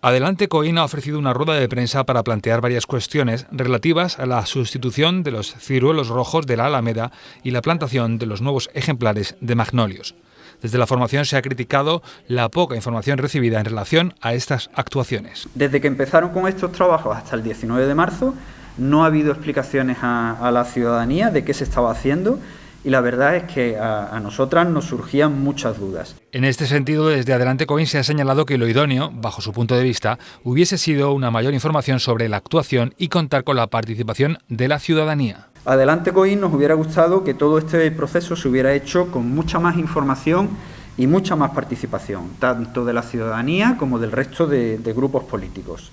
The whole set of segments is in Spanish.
Adelante Coín ha ofrecido una rueda de prensa para plantear varias cuestiones relativas a la sustitución de los ciruelos rojos de la Alameda y la plantación de los nuevos ejemplares de magnolios. Desde la formación se ha criticado la poca información recibida en relación a estas actuaciones. Desde que empezaron con estos trabajos hasta el 19 de marzo no ha habido explicaciones a, la ciudadanía de qué se estaba haciendo y la verdad es que a, nosotras nos surgían muchas dudas. En este sentido, desde Adelante Coin se ha señalado que lo idóneo, bajo su punto de vista, hubiese sido una mayor información sobre la actuación y contar con la participación de la ciudadanía. Adelante Coin nos hubiera gustado que todo este proceso se hubiera hecho con mucha más información y mucha más participación, tanto de la ciudadanía como del resto de, grupos políticos.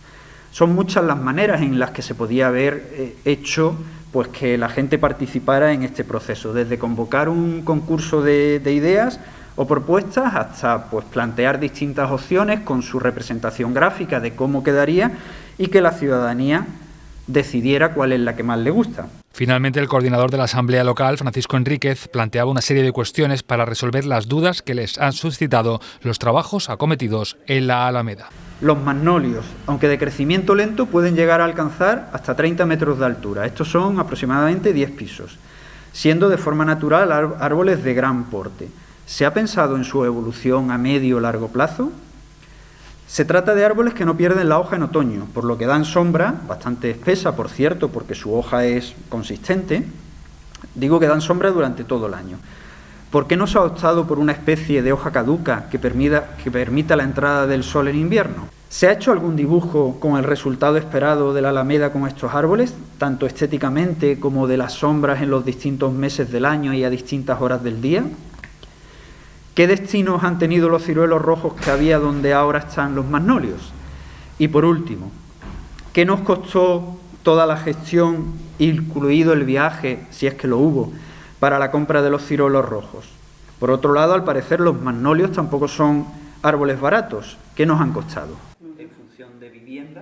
Son muchas las maneras en las que se podía haber eh, hecho pues que la gente participara en este proceso, desde convocar un concurso de, ideas o propuestas hasta pues, plantear distintas opciones con su representación gráfica de cómo quedaría y que la ciudadanía decidiera cuál es la que más le gusta. Finalmente, el coordinador de la Asamblea Local, Francisco Enríquez, planteaba una serie de cuestiones para resolver las dudas que les han suscitado los trabajos acometidos en la Alameda. Los magnolios, aunque de crecimiento lento, pueden llegar a alcanzar hasta 30 metros de altura. Estos son aproximadamente 10 pisos, siendo de forma natural árboles de gran porte. ¿Se ha pensado en su evolución a medio o largo plazo? Se trata de árboles que no pierden la hoja en otoño, por lo que dan sombra, bastante espesa, por cierto, porque su hoja es consistente. Digo que dan sombra durante todo el año. ¿Por qué no se ha optado por una especie de hoja caduca que permita, que permita la entrada del sol en invierno? ¿Se ha hecho algún dibujo con el resultado esperado de la alameda con estos árboles, tanto estéticamente como de las sombras en los distintos meses del año y a distintas horas del día? ¿Qué destinos han tenido los ciruelos rojos que había donde ahora están los magnolios? Y por último, ¿qué nos costó toda la gestión, incluido el viaje, si es que lo hubo, para la compra de los ciruelos rojos? Por otro lado, al parecer los magnolios tampoco son árboles baratos. ¿Qué nos han costado? En función de vivienda,